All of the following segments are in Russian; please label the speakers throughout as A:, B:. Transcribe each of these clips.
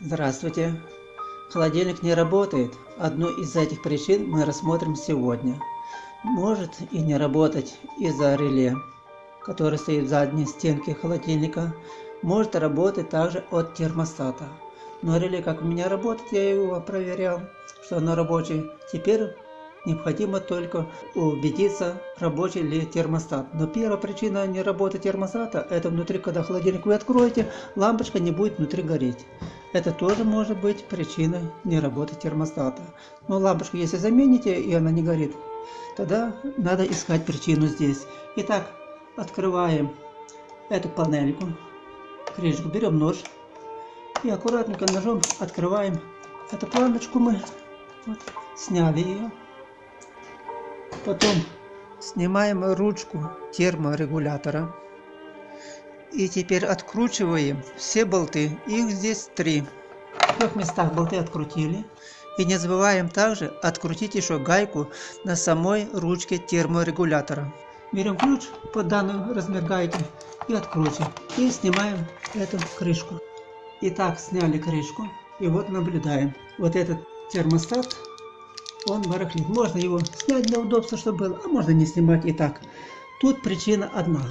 A: Здравствуйте! Холодильник не работает. Одну из этих причин мы рассмотрим сегодня. Может и не работать из-за реле, который стоит в задней стенке холодильника. Может работать также от термостата. Но реле как у меня работает, я его проверял, что оно рабочее. Теперь Необходимо только убедиться, рабочий ли термостат. Но первая причина не работы термостата, это внутри, когда холодильник вы откроете, лампочка не будет внутри гореть. Это тоже может быть причиной не работы термостата. Но лампочку если замените и она не горит, тогда надо искать причину здесь. Итак, открываем эту панельку, крышку, берем нож и аккуратненько ножом открываем эту планочку мы. Вот, сняли ее. Потом снимаем ручку терморегулятора. И теперь откручиваем все болты. Их здесь три. В трех местах болты открутили. И не забываем также открутить еще гайку на самой ручке терморегулятора. Берем ключ под данный размер гайки и откручиваем. И снимаем эту крышку. Итак, сняли крышку. И вот наблюдаем. Вот этот термостат он барахлит. Можно его снять для удобства, чтобы было, а можно не снимать и так. Тут причина одна.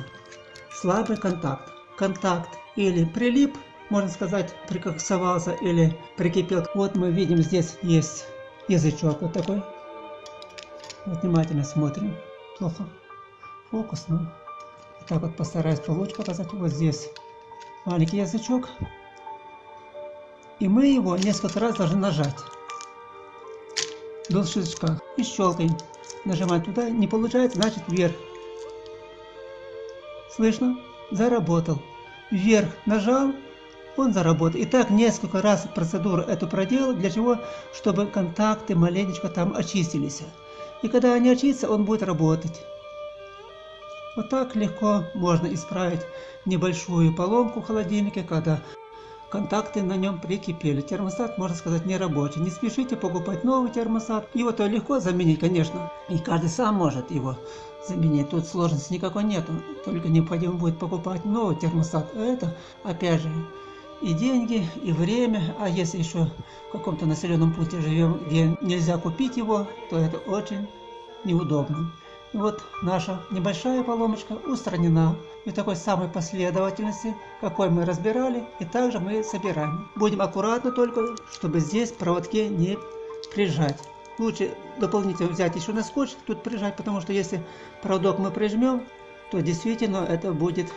A: Слабый контакт. Контакт или прилип, можно сказать, прикоксовался или прикипел. Вот мы видим, здесь есть язычок вот такой. Вот внимательно смотрим. Плохо. Фокус, ну. Так вот постараюсь получше показать. Вот здесь маленький язычок. И мы его несколько раз должны нажать до щелчка и щелкаем. Нажимаем туда, не получается, значит вверх. Слышно? Заработал. Вверх нажал, он заработал. И так несколько раз процедуру эту проделал, для чего? Чтобы контакты маленечко там очистились. И когда они очистятся, он будет работать. Вот так легко можно исправить небольшую поломку в холодильнике, когда контакты на нем прикипели. Термостат, можно сказать, не рабочий. Не спешите покупать новый термостат. Его-то легко заменить, конечно. И каждый сам может его заменить. Тут сложности никакой нету. Только необходимо будет покупать новый термостат. Это, опять же, и деньги, и время. А если еще в каком-то населенном пункте живем, где нельзя купить его, то это очень неудобно. И вот наша небольшая поломочка устранена. И такой самой последовательности, какой мы разбирали, и также мы собираем. Будем аккуратно только, чтобы здесь проводки не прижать. Лучше дополнительно взять еще на скотч, тут прижать, потому что если проводок мы прижмем, то действительно это будет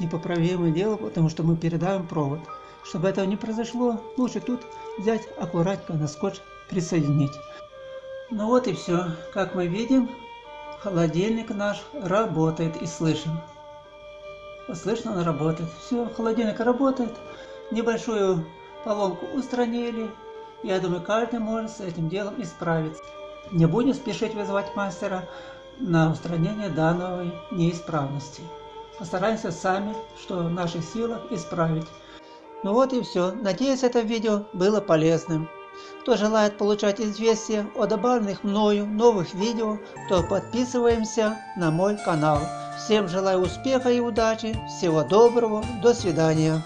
A: непоправимое дело, потому что мы передаем провод. Чтобы этого не произошло, лучше тут взять аккуратно на скотч присоединить. Ну вот и все. Как мы видим, Холодильник наш работает и слышим. Слышно, он работает. Все, холодильник работает. Небольшую поломку устранили. Я думаю, каждый может с этим делом исправиться. Не будем спешить вызывать мастера на устранение данной неисправности. Постараемся сами, что в наших силах, исправить. Ну вот и все. Надеюсь, это видео было полезным. Кто желает получать известия о добавленных мною новых видео, то подписываемся на мой канал. Всем желаю успеха и удачи, всего доброго, до свидания.